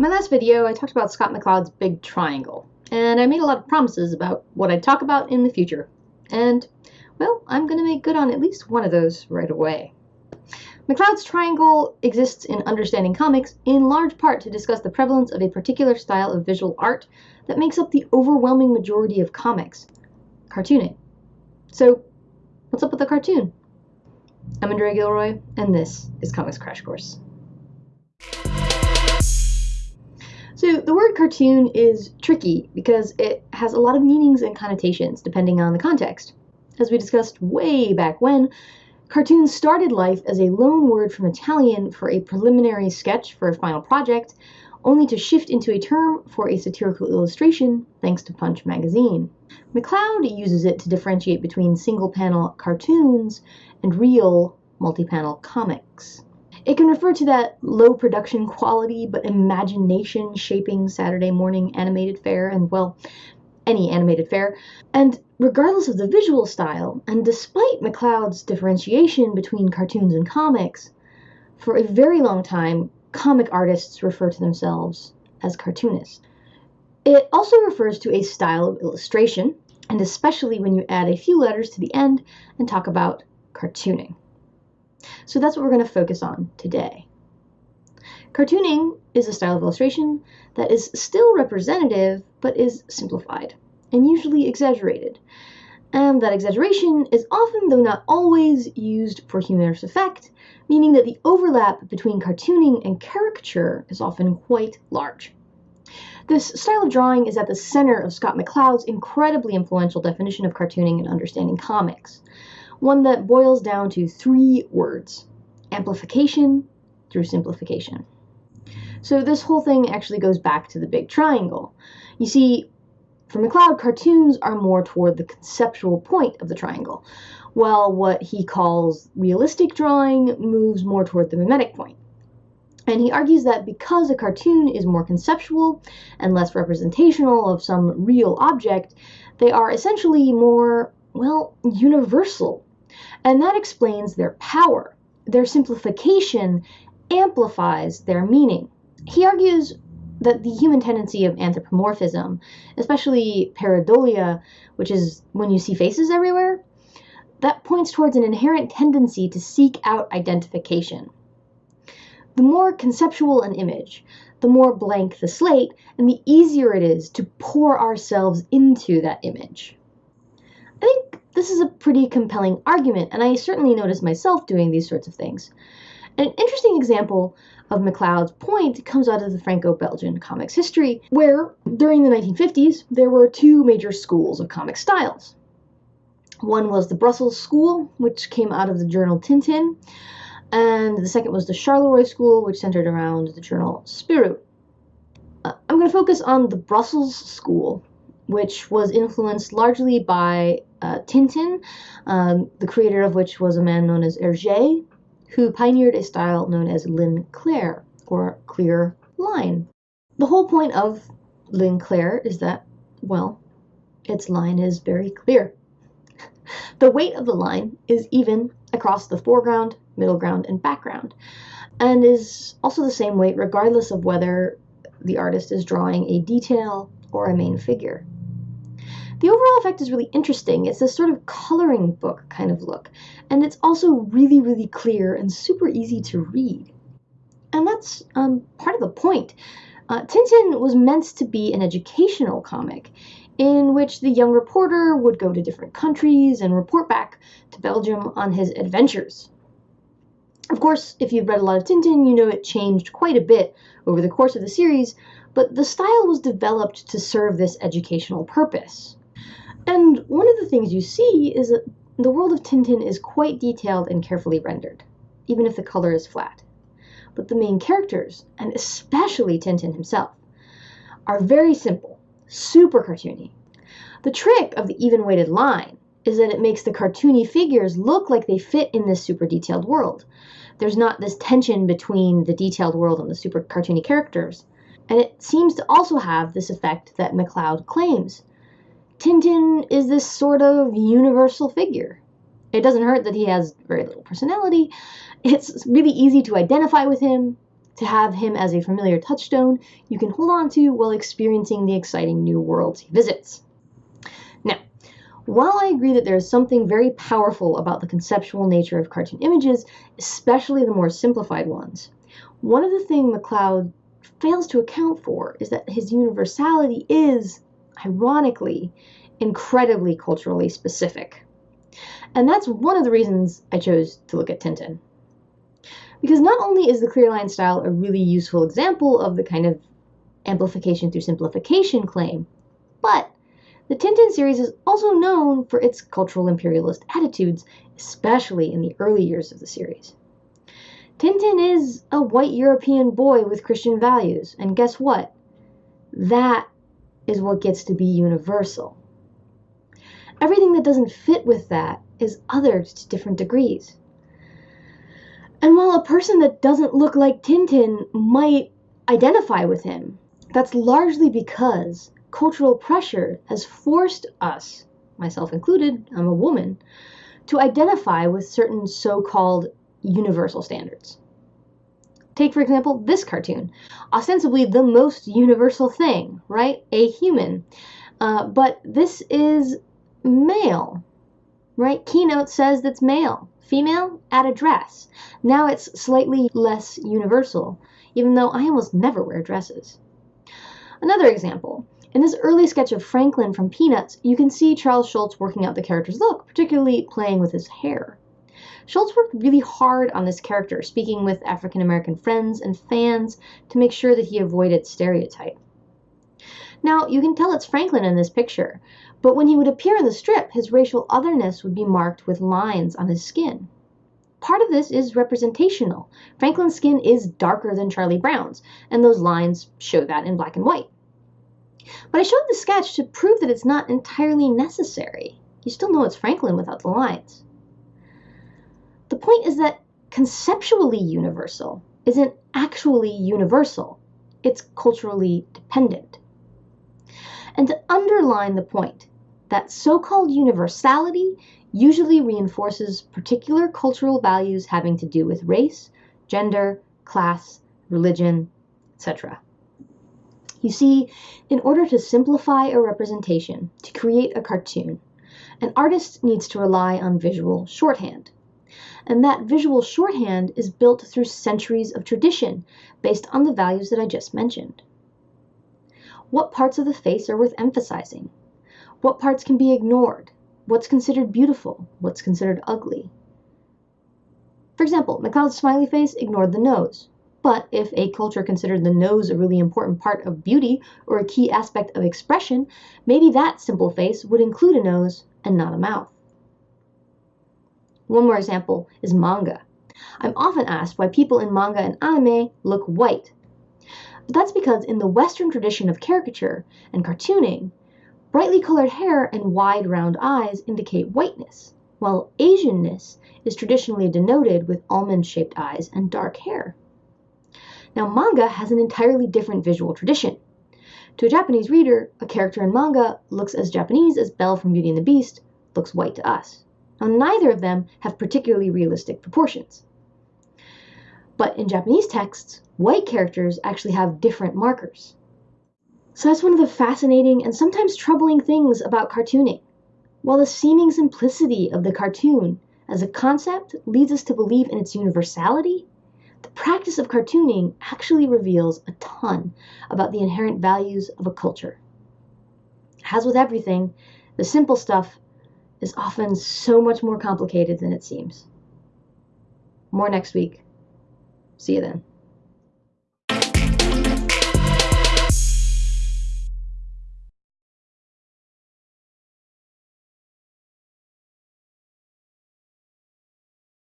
My last video, I talked about Scott McCloud's Big Triangle, and I made a lot of promises about what I'd talk about in the future. And, well, I'm going to make good on at least one of those right away. McCloud's Triangle exists in Understanding Comics in large part to discuss the prevalence of a particular style of visual art that makes up the overwhelming majority of comics cartooning. So, what's up with the cartoon? I'm Andrea Gilroy, and this is Comics Crash Course. So the word cartoon is tricky because it has a lot of meanings and connotations depending on the context. As we discussed way back when, cartoon started life as a loan word from Italian for a preliminary sketch for a final project, only to shift into a term for a satirical illustration thanks to Punch magazine. McCloud uses it to differentiate between single panel cartoons and real multi panel comics. It can refer to that low production quality but imagination shaping Saturday morning animated fare, and well, any animated fare. And regardless of the visual style, and despite McCloud's differentiation between cartoons and comics, for a very long time, comic artists refer to themselves as cartoonists. It also refers to a style of illustration, and especially when you add a few letters to the end and talk about cartooning. So that's what we're going to focus on today. Cartooning is a style of illustration that is still representative but is simplified and usually exaggerated. And that exaggeration is often, though not always, used for humorous effect, meaning that the overlap between cartooning and caricature is often quite large. This style of drawing is at the center of Scott McCloud's incredibly influential definition of cartooning and understanding comics one that boils down to three words amplification through simplification. So, this whole thing actually goes back to the big triangle. You see, for McCloud, cartoons are more toward the conceptual point of the triangle, while what he calls realistic drawing moves more toward the mimetic point. And he argues that because a cartoon is more conceptual and less representational of some real object, they are essentially more, well, universal and that explains their power. Their simplification amplifies their meaning. He argues that the human tendency of anthropomorphism, especially pareidolia, which is when you see faces everywhere, that points towards an inherent tendency to seek out identification. The more conceptual an image, the more blank the slate, and the easier it is to pour ourselves into that image. This is a pretty compelling argument, and I certainly notice myself doing these sorts of things. An interesting example of McCloud's point comes out of the Franco Belgian comics history, where during the 1950s there were two major schools of comic styles. One was the Brussels School, which came out of the journal Tintin, and the second was the Charleroi School, which centered around the journal Spirou. Uh, I'm going to focus on the Brussels School, which was influenced largely by uh, Tintin, um, the creator of which was a man known as Hergé, who pioneered a style known as ligne claire, or clear line. The whole point of ligne claire is that, well, its line is very clear. the weight of the line is even across the foreground, middle ground, and background, and is also the same weight regardless of whether the artist is drawing a detail or a main figure. The overall effect is really interesting. It's this sort of coloring book kind of look, and it's also really, really clear and super easy to read. And that's um, part of the point. Uh, Tintin was meant to be an educational comic in which the young reporter would go to different countries and report back to Belgium on his adventures. Of course, if you've read a lot of Tintin, you know it changed quite a bit over the course of the series, but the style was developed to serve this educational purpose. And one of the things you see is that the world of Tintin is quite detailed and carefully rendered, even if the color is flat. But the main characters, and especially Tintin himself, are very simple, super cartoony. The trick of the even weighted line is that it makes the cartoony figures look like they fit in this super detailed world. There's not this tension between the detailed world and the super cartoony characters. And it seems to also have this effect that McCloud claims Tintin is this sort of universal figure. It doesn't hurt that he has very little personality. It's really easy to identify with him. to have him as a familiar touchstone you can hold on to while experiencing the exciting new worlds he visits. Now, while I agree that there is something very powerful about the conceptual nature of cartoon images, especially the more simplified ones, one of the things McCloud fails to account for is that his universality is, ironically, incredibly culturally specific. And that's one of the reasons I chose to look at Tintin. Because not only is the clear line style a really useful example of the kind of amplification through simplification claim, but the Tintin series is also known for its cultural imperialist attitudes, especially in the early years of the series. Tintin is a white European boy with Christian values, and guess what? That is what gets to be universal. Everything that doesn't fit with that is other to different degrees. And while a person that doesn't look like Tintin might identify with him, that's largely because cultural pressure has forced us, myself included, I'm a woman, to identify with certain so called universal standards. Take, for example, this cartoon. Ostensibly the most universal thing, right? A human. Uh, but this is male, right? Keynote says that's male. Female, at a dress. Now it's slightly less universal, even though I almost never wear dresses. Another example. In this early sketch of Franklin from Peanuts, you can see Charles Schulz working out the character's look, particularly playing with his hair. Schulz worked really hard on this character, speaking with African American friends and fans to make sure that he avoided stereotype. Now, you can tell it's Franklin in this picture, but when he would appear in the strip, his racial otherness would be marked with lines on his skin. Part of this is representational. Franklin's skin is darker than Charlie Brown's, and those lines show that in black and white. But I showed the sketch to prove that it's not entirely necessary. You still know it's Franklin without the lines. The point is that conceptually universal isn't actually universal, it's culturally dependent. And to underline the point, that so called universality usually reinforces particular cultural values having to do with race, gender, class, religion, etc. You see, in order to simplify a representation, to create a cartoon, an artist needs to rely on visual shorthand. And that visual shorthand is built through centuries of tradition based on the values that I just mentioned. What parts of the face are worth emphasizing? What parts can be ignored? What's considered beautiful? What's considered ugly? For example, McCloud's smiley face ignored the nose. But if a culture considered the nose a really important part of beauty or a key aspect of expression, maybe that simple face would include a nose and not a mouth. One more example is manga. I'm often asked why people in manga and anime look white but that's because in the Western tradition of caricature and cartooning, brightly colored hair and wide round eyes indicate whiteness, while Asianness is traditionally denoted with almond shaped eyes and dark hair. Now, manga has an entirely different visual tradition. To a Japanese reader, a character in manga looks as Japanese as Belle from Beauty and the Beast looks white to us. Now, neither of them have particularly realistic proportions. But in Japanese texts, white characters actually have different markers. So that's one of the fascinating and sometimes troubling things about cartooning. While the seeming simplicity of the cartoon as a concept leads us to believe in its universality, the practice of cartooning actually reveals a ton about the inherent values of a culture. As with everything, the simple stuff is often so much more complicated than it seems. More next week. See you then.